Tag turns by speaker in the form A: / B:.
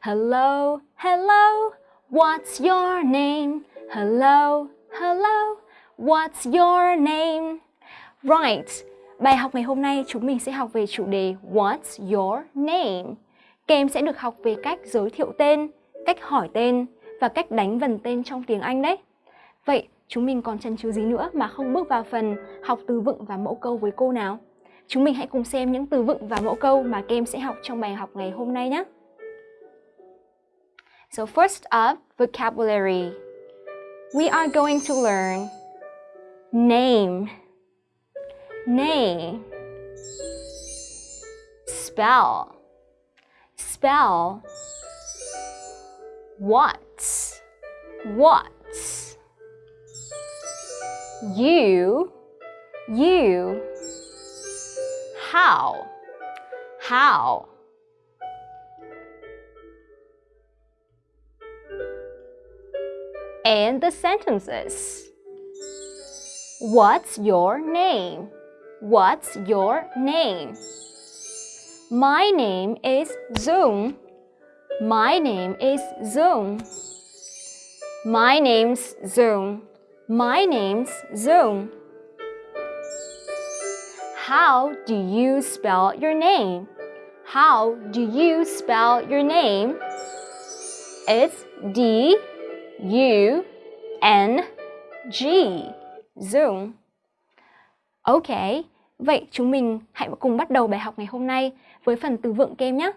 A: Hello, hello, what's your name? Hello, hello, what's your name? Right, bài học ngày hôm nay chúng mình sẽ học về chủ đề What's your name? Các em sẽ được học về cách giới thiệu tên, cách hỏi tên và cách đánh vần tên trong tiếng Anh đấy. Vậy chúng mình còn chần chừ gì nữa mà không bước vào phần học từ vựng và mẫu câu với cô nào? Chúng mình hãy cùng xem những từ vựng và mẫu câu mà các em sẽ học trong bài học ngày hôm nay nhé. So first up, vocabulary. We are going to learn name, name, spell, spell, what, what, you, you, how, how. And the sentences. What's your name? What's your name? My name is Dung. My name is Dung. My name's Dung. My name's Dung. How do you spell your name? How do you spell your name? It's D U N G. Zoom. Ok, vậy chúng mình hãy cùng bắt đầu bài học ngày hôm nay với phần từ vựng kem nhé.